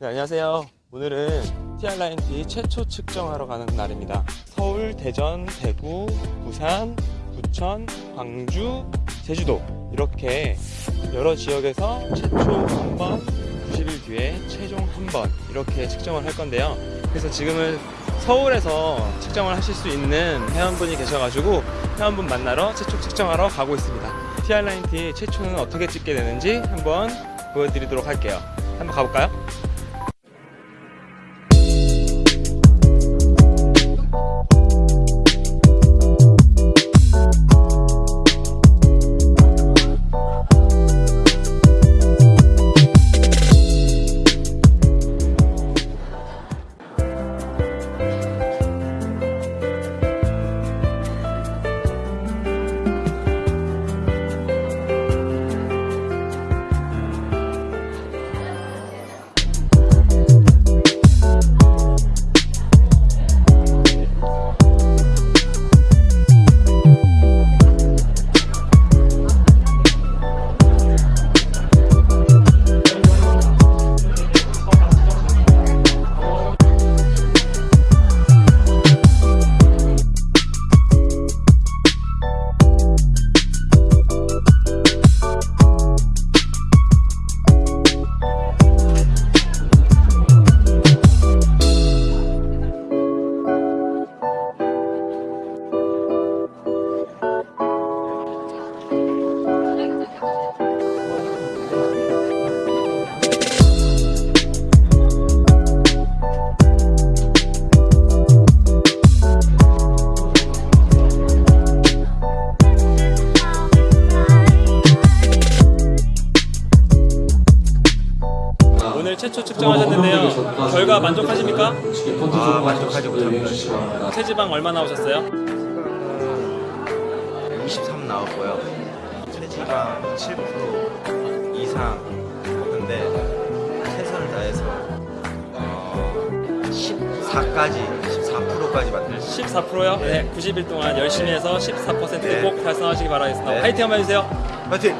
네, 안녕하세요. 오늘은 TR라인T 최초 측정하러 가는 날입니다. 서울, 대전, 대구, 부산, 부천, 광주, 제주도 이렇게 여러 지역에서 최초 한 번, 90일 뒤에 최종 한 번 이렇게 측정을 할 건데요. 그래서 지금은 서울에서 측정을 하실 수 있는 회원분이 계셔가지고 회원분 만나러 최초 측정하러 가고 있습니다. TR라인T 최초는 어떻게 찍게 되는지 한번 보여드리도록 할게요. 한번 가볼까요? 오늘 최초 측정하셨는데요. 결과 만족하십니까? 아 만족하지 못합니다. 체지방 얼마 나오셨어요? 23 나왔고요. 체지방 7% 이상 근데 최선을 다해서 어, 14까지 14%까지 만들 14%요? 네. 90일 동안 열심히 해서 14%꼭 네. 달성하시기 바라겠습니다. 네. 화이팅 한번 해주세요. 파이팅!